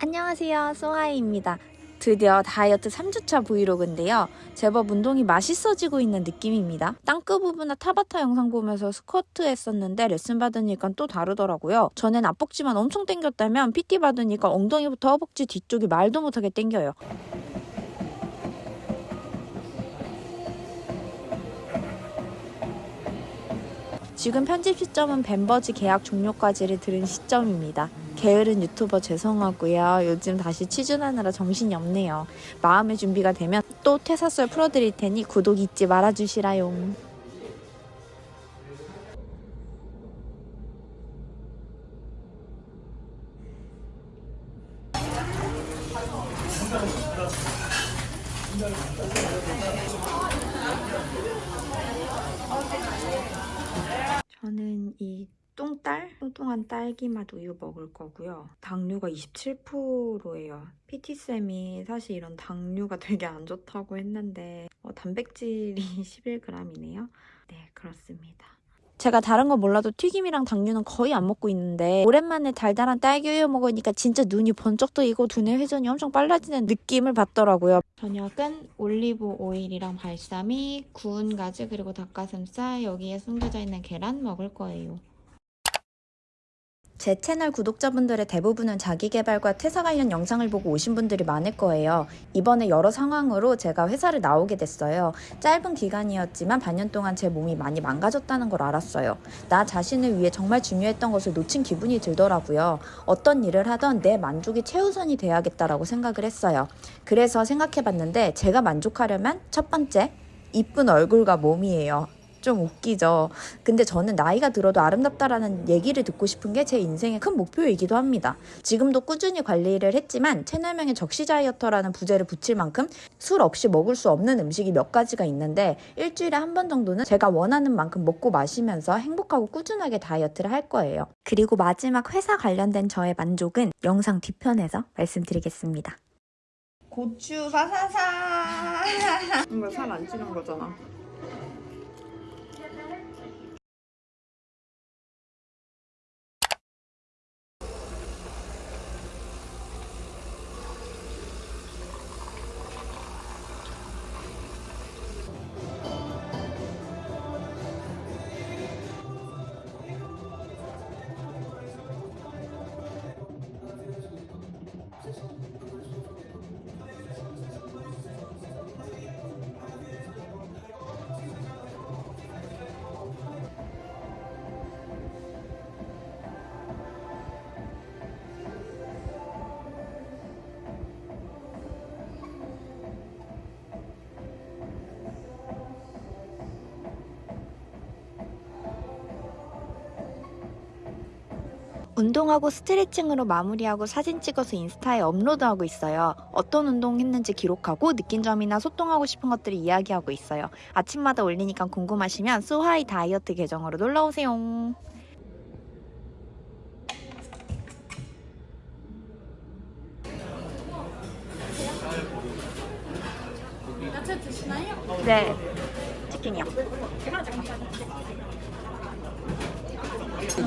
안녕하세요. 소하이입니다. 드디어 다이어트 3주차 브이로그인데요. 제법 운동이 맛있어지고 있는 느낌입니다. 땅끝 부분나 타바타 영상 보면서 스쿼트 했었는데 레슨 받으니까 또 다르더라고요. 전엔 앞벅지만 엄청 땡겼다면 PT 받으니까 엉덩이부터 허벅지 뒤쪽이 말도 못하게 땡겨요 지금 편집 시점은 벤버지 계약 종료까지를 들은 시점입니다. 게으른 유튜버 죄송하고요. 요즘 다시 취준하느라 정신이 없네요. 마음의 준비가 되면 또 퇴사설 풀어드릴 테니 구독 잊지 말아주시라용. 저는 이 똥딸? 뚱뚱한 딸기맛 우유 먹을 거고요. 당류가 27%예요. PT쌤이 사실 이런 당류가 되게 안 좋다고 했는데 어, 단백질이 11g이네요. 네, 그렇습니다. 제가 다른 건 몰라도 튀김이랑 당류는 거의 안 먹고 있는데 오랜만에 달달한 딸기 우유 먹으니까 진짜 눈이 번쩍 뜨이고 두뇌 회전이 엄청 빨라지는 느낌을 받더라고요. 저녁은 올리브 오일이랑 발사믹, 구운 가지 그리고 닭가슴살 여기에 숨겨져 있는 계란 먹을 거예요. 제 채널 구독자분들의 대부분은 자기개발과 퇴사 관련 영상을 보고 오신 분들이 많을 거예요. 이번에 여러 상황으로 제가 회사를 나오게 됐어요. 짧은 기간이었지만 반년 동안 제 몸이 많이 망가졌다는 걸 알았어요. 나 자신을 위해 정말 중요했던 것을 놓친 기분이 들더라고요. 어떤 일을 하던 내 만족이 최우선이 돼야겠다라고 생각을 했어요. 그래서 생각해봤는데 제가 만족하려면 첫 번째, 이쁜 얼굴과 몸이에요. 좀 웃기죠. 근데 저는 나이가 들어도 아름답다라는 얘기를 듣고 싶은 게 제 인생의 큰 목표이기도 합니다. 지금도 꾸준히 관리를 했지만 채널명에 적시 다이어터라는 부제를 붙일 만큼 술 없이 먹을 수 없는 음식이 몇 가지가 있는데 일주일에 한 번 정도는 제가 원하는 만큼 먹고 마시면서 행복하고 꾸준하게 다이어트를 할 거예요. 그리고 마지막 회사 관련된 저의 만족은 영상 뒤편에서 말씀드리겠습니다. 고추 사사사 이거 살 안 찌는 거잖아. 운동하고 스트레칭으로 마무리하고 사진 찍어서 인스타에 업로드하고 있어요. 어떤 운동 했는지 기록하고 느낀 점이나 소통하고 싶은 것들을 이야기하고 있어요. 아침마다 올리니까 궁금하시면 수하이 다이어트 계정으로 놀러오세요. 야채 드시나요? 네, 치킨이요.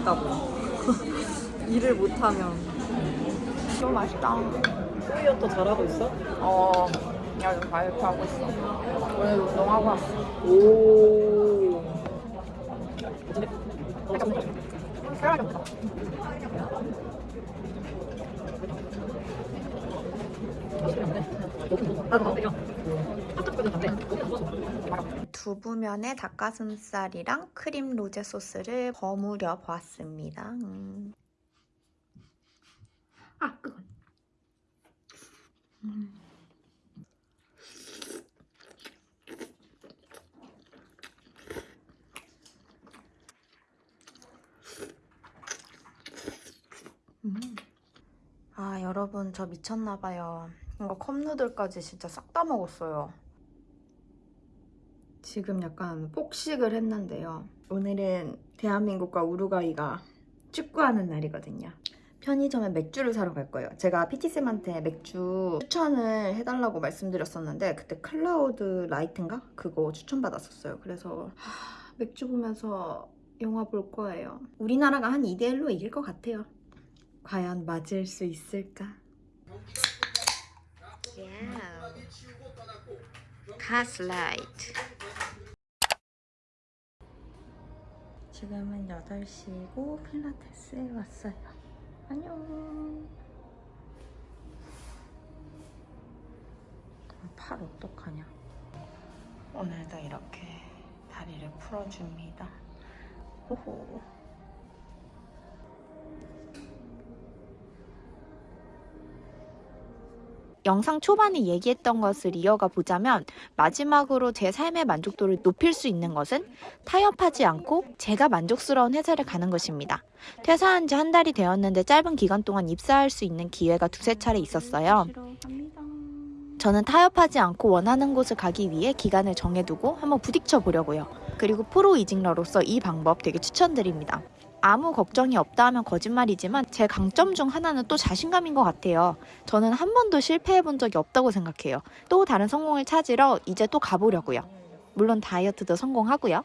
있다고. 일을 못하면 너무 맛있다. 소이어터 잘하고 있어? 어, 야, 요즘 다이어트 하고 있어. 오늘 운동하고 왔어. 오. 두부면에 닭가슴살이랑 크림 로제 소스를 버무려 보았습니다. 음. 아, 그건. 음. 음. 아, 여러분, 저 미쳤나봐요. 이거 컵누들까지 진짜 싹 다 먹었어요. 지금 약간 폭식을 했는데요. 오늘은 대한민국과 우루과이가 축구하는 날이거든요. 편의점에 맥주를 사러 갈 거예요. 제가 PT쌤한테 맥주 추천을 해달라고 말씀드렸었는데 그때 클라우드 라이트인가? 그거 추천받았었어요. 그래서 하, 맥주 보면서 영화 볼 거예요. 우리나라가 한 2대1로 이길 것 같아요. 과연 맞을 수 있을까? 가스라이트 지금은 8시고 필라테스에 왔어요. 안녕. 팔 어떡하냐. 오늘도 이렇게 다리를 풀어줍니다. 호호. 영상 초반에 얘기했던 것을 이어가 보자면 마지막으로 제 삶의 만족도를 높일 수 있는 것은 타협하지 않고 제가 만족스러운 회사를 가는 것입니다. 퇴사한 지 한 달이 되었는데 짧은 기간 동안 입사할 수 있는 기회가 두세 차례 있었어요. 저는 타협하지 않고 원하는 곳을 가기 위해 기간을 정해두고 한번 부딪혀 보려고요. 그리고 프로 이직러로서 이 방법 되게 추천드립니다. 아무 걱정이 없다 하면 거짓말이지만 제 강점 중 하나는 또 자신감인 것 같아요. 저는 한 번도 실패해 본 적이 없다고 생각해요. 또 다른 성공을 찾으러 이제 또 가보려고요. 물론 다이어트도 성공하고요.